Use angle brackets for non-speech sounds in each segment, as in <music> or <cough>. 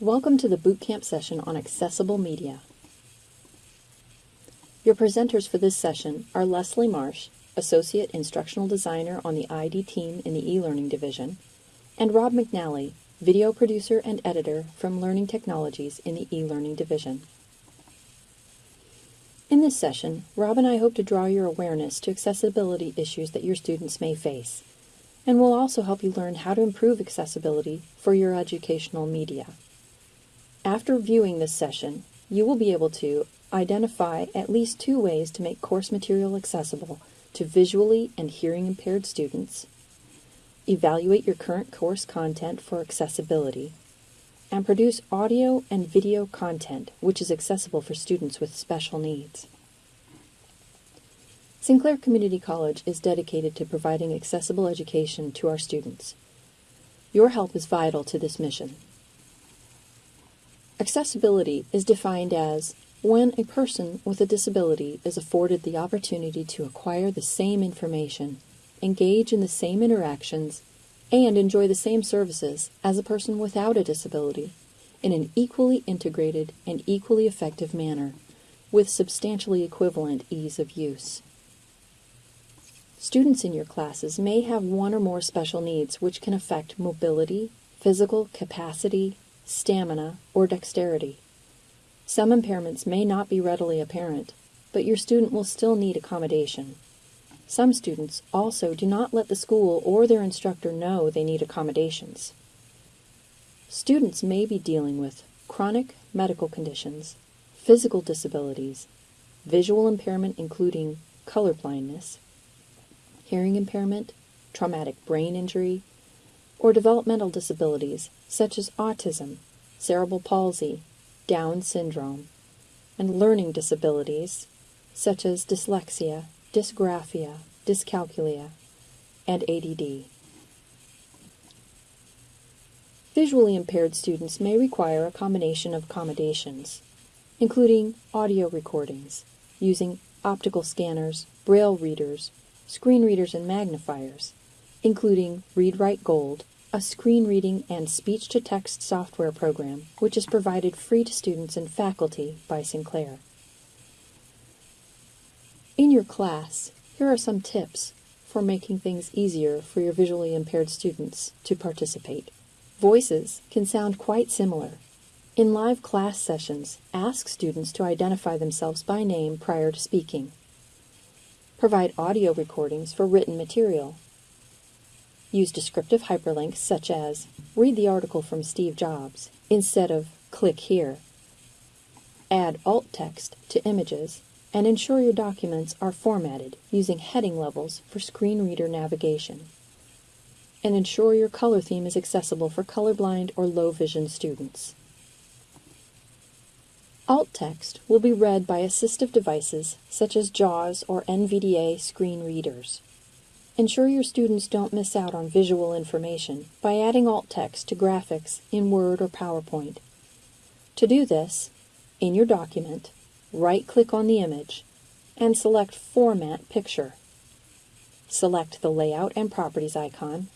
Welcome to the Bootcamp session on Accessible Media. Your presenters for this session are Leslie Marsh, Associate Instructional Designer on the ID team in the e-learning division, and Rob McNally, Video Producer and Editor from Learning Technologies in the e-learning division. In this session, Rob and I hope to draw your awareness to accessibility issues that your students may face, and we'll also help you learn how to improve accessibility for your educational media. After viewing this session, you will be able to identify at least two ways to make course material accessible to visually and hearing impaired students, evaluate your current course content for accessibility, and produce audio and video content which is accessible for students with special needs. Sinclair Community College is dedicated to providing accessible education to our students. Your help is vital to this mission. Accessibility is defined as when a person with a disability is afforded the opportunity to acquire the same information, engage in the same interactions, and enjoy the same services as a person without a disability in an equally integrated and equally effective manner with substantially equivalent ease of use. Students in your classes may have one or more special needs which can affect mobility, physical capacity, stamina, or dexterity. Some impairments may not be readily apparent, but your student will still need accommodation. Some students also do not let the school or their instructor know they need accommodations. Students may be dealing with chronic medical conditions, physical disabilities, visual impairment including color blindness, hearing impairment, traumatic brain injury, or developmental disabilities such as autism, cerebral palsy, Down syndrome, and learning disabilities such as dyslexia, dysgraphia, dyscalculia, and ADD. Visually impaired students may require a combination of accommodations, including audio recordings, using optical scanners, braille readers, screen readers, and magnifiers, including ReadWrite Gold, a screen reading and speech to text software program which is provided free to students and faculty by Sinclair. In your class, here are some tips for making things easier for your visually impaired students to participate. Voices can sound quite similar. In live class sessions, ask students to identify themselves by name prior to speaking. Provide audio recordings for written material Use descriptive hyperlinks such as read the article from Steve Jobs instead of click here. Add alt text to images and ensure your documents are formatted using heading levels for screen reader navigation. And ensure your color theme is accessible for colorblind or low vision students. Alt text will be read by assistive devices such as JAWS or NVDA screen readers. Ensure your students don't miss out on visual information by adding alt text to graphics in Word or PowerPoint. To do this, in your document, right-click on the image and select Format Picture. Select the Layout and Properties icon.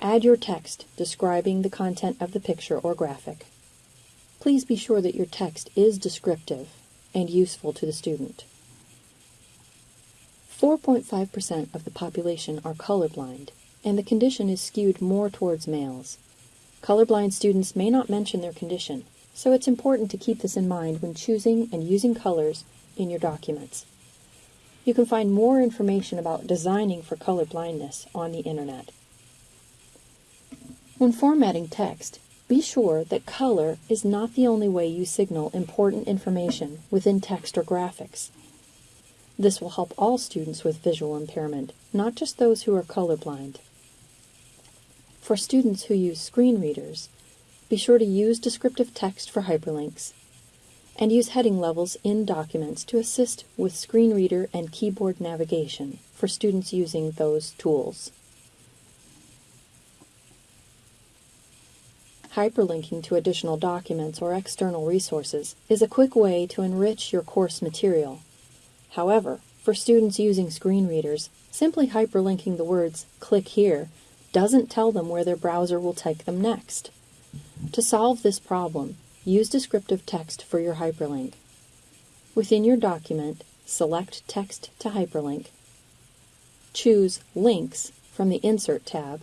Add your text describing the content of the picture or graphic. Please be sure that your text is descriptive and useful to the student. 4.5% of the population are colorblind, and the condition is skewed more towards males. Colorblind students may not mention their condition, so it's important to keep this in mind when choosing and using colors in your documents. You can find more information about designing for colorblindness on the internet. When formatting text, be sure that color is not the only way you signal important information within text or graphics. This will help all students with visual impairment, not just those who are colorblind. For students who use screen readers, be sure to use descriptive text for hyperlinks and use heading levels in documents to assist with screen reader and keyboard navigation for students using those tools. Hyperlinking to additional documents or external resources is a quick way to enrich your course material However, for students using screen readers, simply hyperlinking the words click here doesn't tell them where their browser will take them next. To solve this problem, use descriptive text for your hyperlink. Within your document, select Text to Hyperlink. Choose Links from the Insert tab.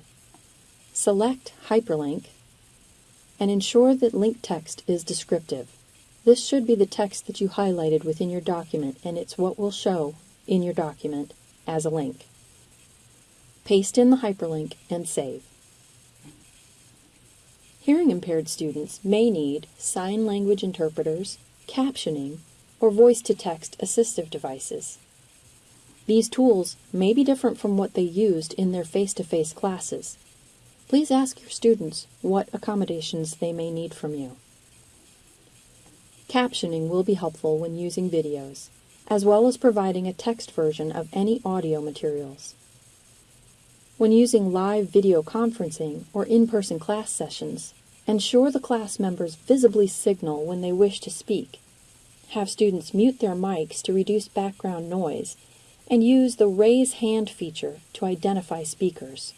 Select Hyperlink and ensure that link text is descriptive. This should be the text that you highlighted within your document and it's what will show in your document as a link. Paste in the hyperlink and save. Hearing impaired students may need sign language interpreters, captioning, or voice to text assistive devices. These tools may be different from what they used in their face to face classes. Please ask your students what accommodations they may need from you. Captioning will be helpful when using videos, as well as providing a text version of any audio materials. When using live video conferencing or in-person class sessions, ensure the class members visibly signal when they wish to speak. Have students mute their mics to reduce background noise and use the raise hand feature to identify speakers.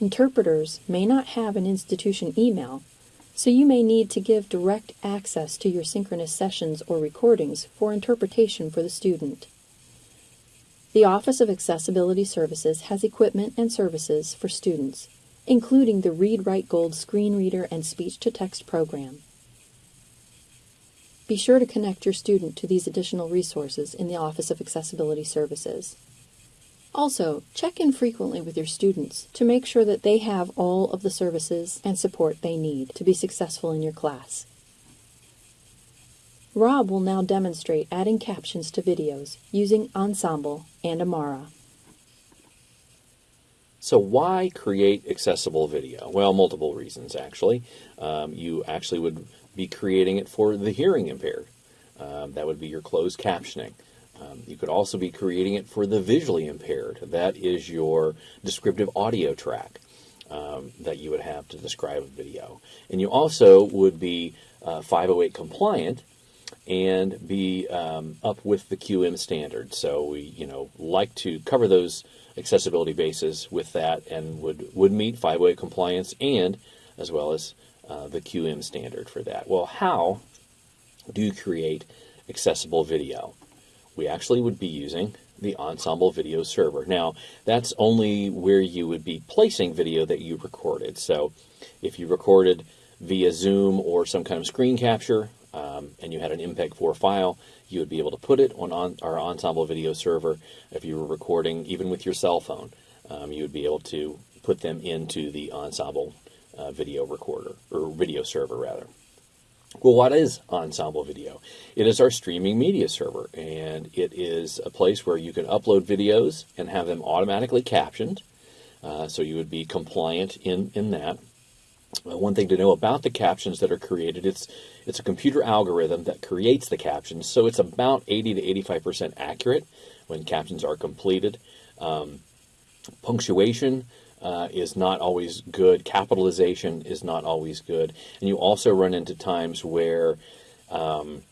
Interpreters may not have an institution email, so you may need to give direct access to your synchronous sessions or recordings for interpretation for the student. The Office of Accessibility Services has equipment and services for students, including the Read Write Gold screen reader and speech to text program. Be sure to connect your student to these additional resources in the Office of Accessibility Services. Also, check in frequently with your students to make sure that they have all of the services and support they need to be successful in your class. Rob will now demonstrate adding captions to videos using Ensemble and Amara. So why create accessible video? Well, multiple reasons actually. Um, you actually would be creating it for the hearing impaired. Um, that would be your closed captioning. Um, you could also be creating it for the visually impaired. That is your descriptive audio track um, that you would have to describe a video. And you also would be uh, 508 compliant and be um, up with the QM standard. So we, you know, like to cover those accessibility bases with that and would, would meet 508 compliance and as well as uh, the QM standard for that. Well, how do you create accessible video? We actually would be using the Ensemble Video Server. Now, that's only where you would be placing video that you recorded. So if you recorded via Zoom or some kind of screen capture, um, and you had an MPEG-4 file, you would be able to put it on, on, our Ensemble video server. If you were recording even with your cell phone, um, you would be able to put them into the Ensemble uh, video recorder, or video server rather. Well, what is Ensemble Video? It is our streaming media server, and it is a place where you can upload videos and have them automatically captioned. Uh, so you would be compliant in, in that. Uh, one thing to know about the captions that are created, it's it's a computer algorithm that creates the captions, so it's about 80 to 85% accurate when captions are completed. Um, punctuation uh, is not always good. Capitalization is not always good. And you also run into times where um,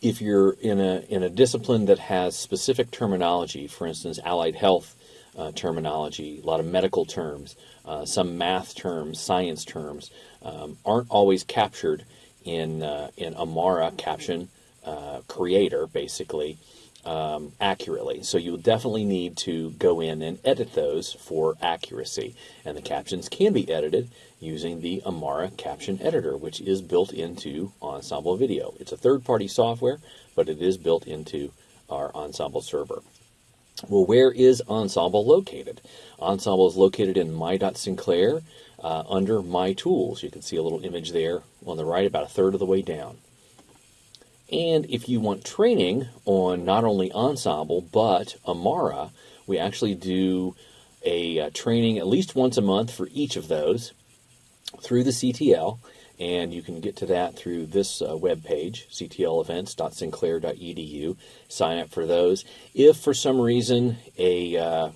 if you're in a, in a discipline that has specific terminology, for instance, allied health uh, terminology, a lot of medical terms, uh, some math terms, science terms, um, aren't always captured in, uh, in Amara caption uh, creator, basically, um, accurately. So you will definitely need to go in and edit those for accuracy. And the captions can be edited using the Amara Caption Editor, which is built into Ensemble Video. It's a third-party software, but it is built into our Ensemble server. Well, where is Ensemble located? Ensemble is located in My.Sinclair uh, under My Tools. You can see a little image there on the right, about a third of the way down. And if you want training on not only Ensemble, but Amara, we actually do a uh, training at least once a month for each of those through the CTL. And you can get to that through this uh, web page, ctlevents.sinclair.edu. Sign up for those. If for some reason a, uh,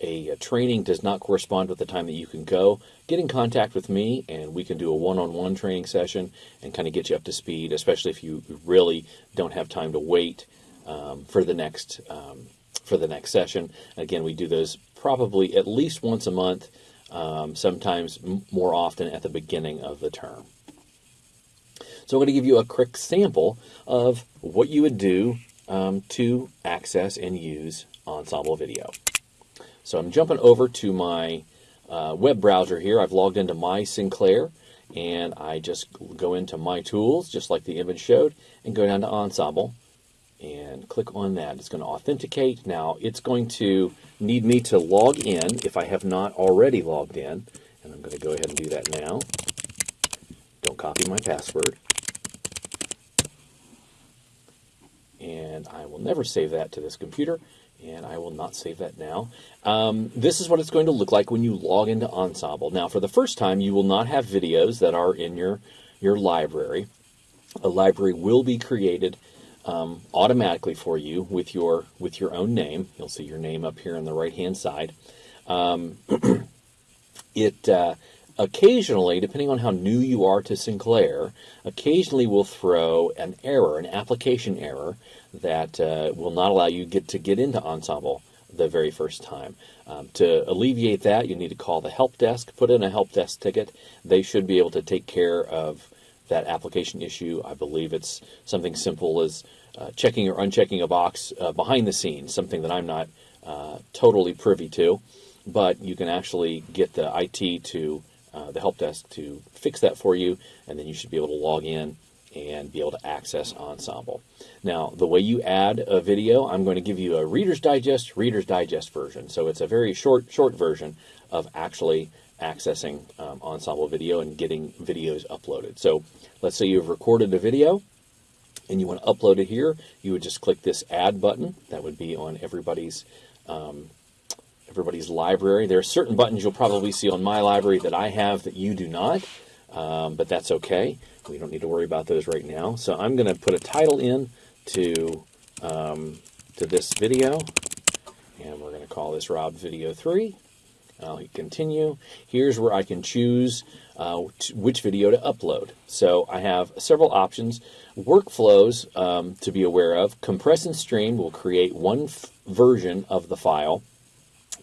a, a training does not correspond with the time that you can go, get in contact with me and we can do a one-on-one training session and kind of get you up to speed, especially if you really don't have time to wait um, for the next um, for the next session. Again, we do those probably at least once a month. um, sometimes more often at the beginning of the term. So I'm going to give you a quick sample of what you would do um, to access and use Ensemble Video. So I'm jumping over to my uh, web browser here. I've logged into my Sinclair and I just go into my tools, just like the image showed, and go down to Ensemble and click on that. It's going to authenticate. Now it's going to need me to log in if I have not already logged in, and I'm going to go ahead and do that now. Don't copy my password. And I will never save that to this computer, and I will not save that now. Um, this is what it's going to look like when you log into Ensemble. Now, for the first time, you will not have videos that are in your, your library. A library will be created um, automatically for you with your with your own name. You'll see your name up here on the right hand side. Um, <clears throat> it uh, occasionally, depending on how new you are to Sinclair, occasionally we'll throw an error, an application error that uh, will not allow you get to get into Ensemble the very first time. Um, to alleviate that, you need to call the help desk, put in a help desk ticket. They should be able to take care of that application issue. I believe it's something simple as uh, checking or unchecking a box uh, behind the scenes, something that I'm not uh, totally privy to, but you can actually get the IT to uh, the help desk to fix that for you, and then you should be able to log in and be able to access Ensemble. Now, the way you add a video, I'm going to give you a Reader's Digest, Reader's Digest version. So it's a very short, short version of actually accessing um, Ensemble Video and getting videos uploaded. So let's say you've recorded a video and you want to upload it here, you would just click this Add button. That would be on everybody's um, everybody's library. There are certain buttons you'll probably see on my library that I have that you do not, um, but that's okay. We don't need to worry about those right now. So I'm going to put a title in to um, to this video, and we're going to call this Rob Video 3. I'll hit continue. Here's where I can choose uh, which video to upload. So I have several options. Workflows um, to be aware of. Compress and stream will create one version of the file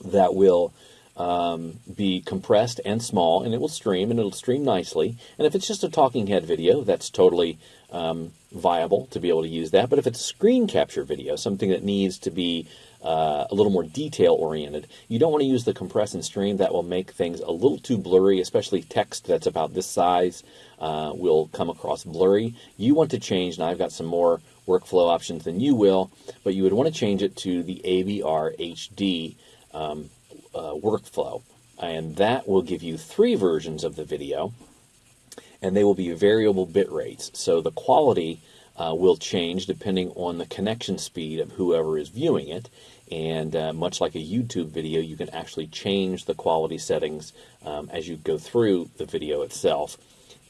that will um, be compressed and small, and it will stream, and it'll stream nicely. And if it's just a talking head video, that's totally um, viable to be able to use that. But if it's screen capture video, something that needs to be uh, a little more detail oriented. You don't want to use the compress and stream. That will make things a little too blurry, especially text that's about this size uh, will come across blurry. You want to change, and I've got some more workflow options than you will, but you would want to change it to the AVR HD um, uh, workflow. And that will give you three versions of the video, and they will be variable bit rates. So the quality uh, will change depending on the connection speed of whoever is viewing it. And uh, much like a YouTube video, you can actually change the quality settings um, as you go through the video itself.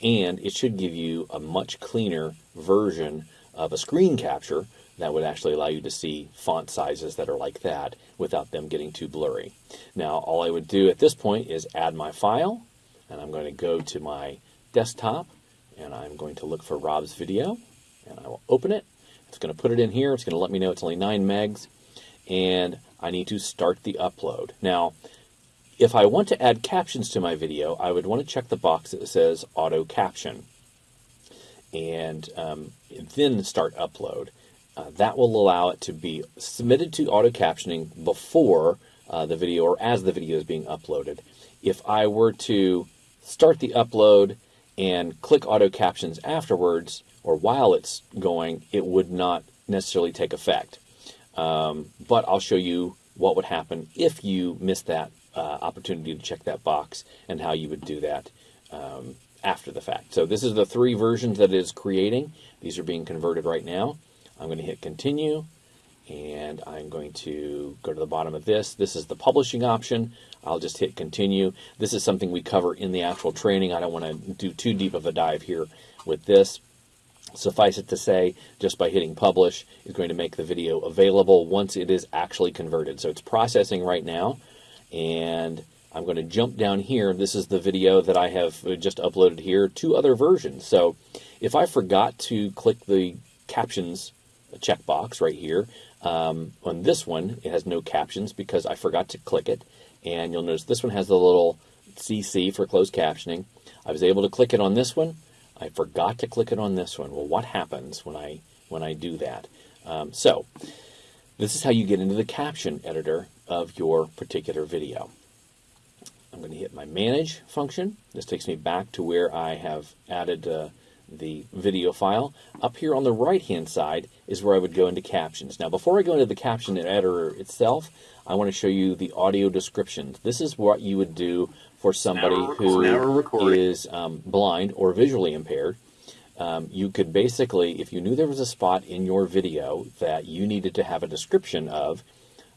And it should give you a much cleaner version of a screen capture that would actually allow you to see font sizes that are like that without them getting too blurry. Now, all I would do at this point is add my file, and I'm going to go to my desktop, and I'm going to look for Rob's video, and I will open it. It's going to put it in here. It's going to let me know it's only 9 megs, and I need to start the upload. Now, if I want to add captions to my video, I would want to check the box that says auto caption and um, then start upload. Uh, that will allow it to be submitted to auto captioning before uh, the video or as the video is being uploaded. If I were to start the upload and click auto captions afterwards or while it's going, it would not necessarily take effect. Um, but I'll show you what would happen if you missed that uh, opportunity to check that box and how you would do that um, after the fact. So this is the three versions that it is creating. These are being converted right now. I'm going to hit continue and I'm going to go to the bottom of this. This is the publishing option. I'll just hit continue. This is something we cover in the actual training. I don't want to do too deep of a dive here with this. Suffice it to say, just by hitting publish is going to make the video available once it is actually converted. So it's processing right now, and I'm going to jump down here. This is the video that I have just uploaded here, two other versions. So if I forgot to click the captions checkbox right here, um, on this one, it has no captions because I forgot to click it. And you'll notice this one has the little CC for closed captioning. I was able to click it on this one. I forgot to click it on this one. Well, what happens when I when I do that? Um, so this is how you get into the caption editor of your particular video. I'm going to hit my manage function. This takes me back to where I have added uh, the video file. Up here on the right hand side is where I would go into captions. Now before I go into the caption editor itself, I want to show you the audio descriptions. This is what you would do for somebody who is um, blind or visually impaired. Um, you could basically, if you knew there was a spot in your video that you needed to have a description of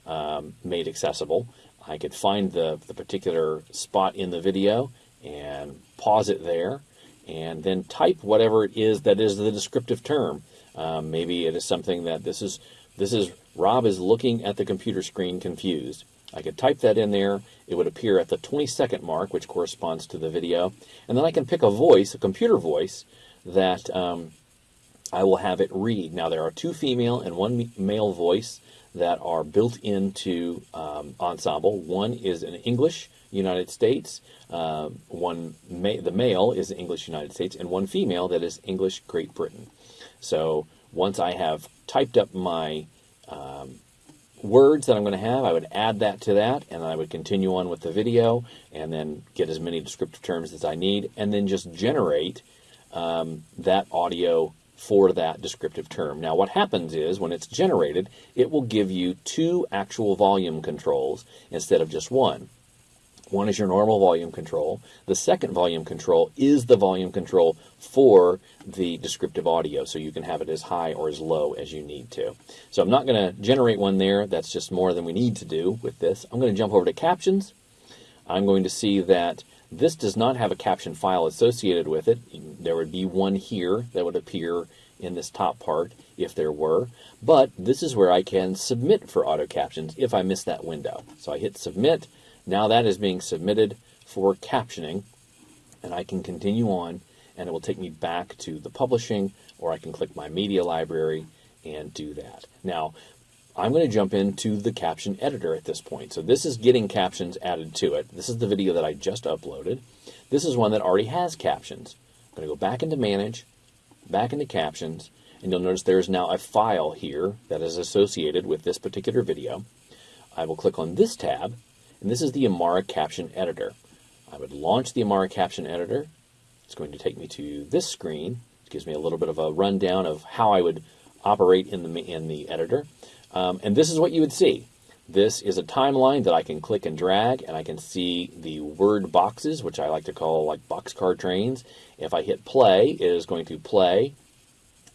um, made accessible, I could find the, the particular spot in the video and pause it there and then type whatever it is that is the descriptive term. Um, maybe it is something that this is this is Rob is looking at the computer screen confused. I could type that in there. It would appear at the 20 second mark, which corresponds to the video. And then I can pick a voice, a computer voice, that um, I will have it read. Now, there are two female and one male voice that are built into um, Ensemble. One is in English United States, uh, one ma the male is English United States, and one female that is English Great Britain. So once I have typed up my um, words that I'm going to have, I would add that to that, and I would continue on with the video, and then get as many descriptive terms as I need, and then just generate um, that audio for that descriptive term. Now what happens is when it's generated, it will give you two actual volume controls instead of just one. One is your normal volume control. The second volume control is the volume control for the descriptive audio, so you can have it as high or as low as you need to. So I'm not going to generate one there. That's just more than we need to do with this. I'm going to jump over to captions. I'm going to see that this does not have a caption file associated with it. There would be one here that would appear in this top part if there were, but this is where I can submit for auto captions if I miss that window. So I hit submit. Now that is being submitted for captioning, and I can continue on, and it will take me back to the publishing, or I can click my media library and do that. Now, I'm going to jump into the caption editor at this point. So this is getting captions added to it. This is the video that I just uploaded. This is one that already has captions. I'm going to go back into Manage, back into Captions, and you'll notice there is now a file here that is associated with this particular video. I will click on this tab, and this is the Amara Caption Editor. I would launch the Amara Caption Editor. It's going to take me to this screen. It gives me a little bit of a rundown of how I would operate in the, in the editor. Um, and this is what you would see. This is a timeline that I can click and drag, and I can see the word boxes, which I like to call like boxcar trains. If I hit play, it is going to play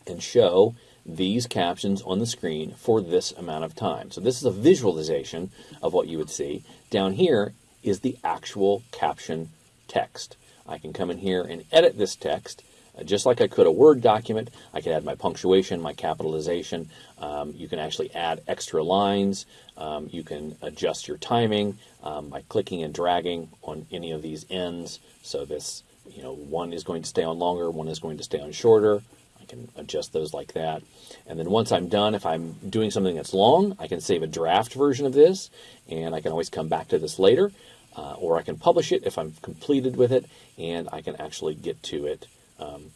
and show these captions on the screen for this amount of time. So this is a visualization of what you would see. Down here is the actual caption text. I can come in here and edit this text just like I could a Word document, I could add my punctuation, my capitalization. Um, you can actually add extra lines. Um, you can adjust your timing um, by clicking and dragging on any of these ends. So this, you know, one is going to stay on longer, one is going to stay on shorter. I can adjust those like that. And then once I'm done, if I'm doing something that's long, I can save a draft version of this, and I can always come back to this later. Uh, or I can publish it if I'm completed with it, and I can actually get to it um,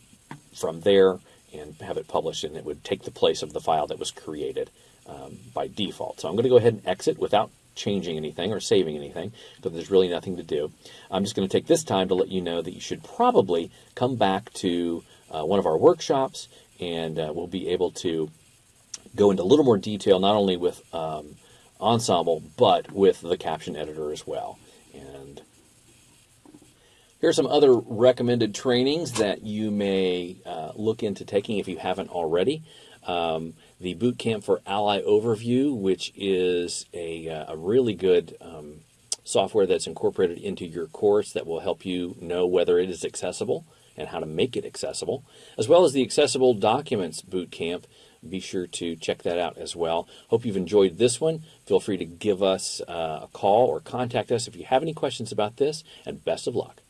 from there and have it published, and it would take the place of the file that was created um, by default. So I'm going to go ahead and exit without changing anything or saving anything because there's really nothing to do. I'm just going to take this time to let you know that you should probably come back to uh, one of our workshops and uh, we'll be able to go into a little more detail not only with um, Ensemble but with the caption editor as well. Here are some other recommended trainings that you may uh, look into taking if you haven't already. Um, the Boot Camp for Ally Overview, which is a, uh, a really good um, software that's incorporated into your course that will help you know whether it is accessible and how to make it accessible, as well as the Accessible Documents Boot Camp. Be sure to check that out as well. Hope you've enjoyed this one. Feel free to give us uh, a call or contact us if you have any questions about this, and best of luck.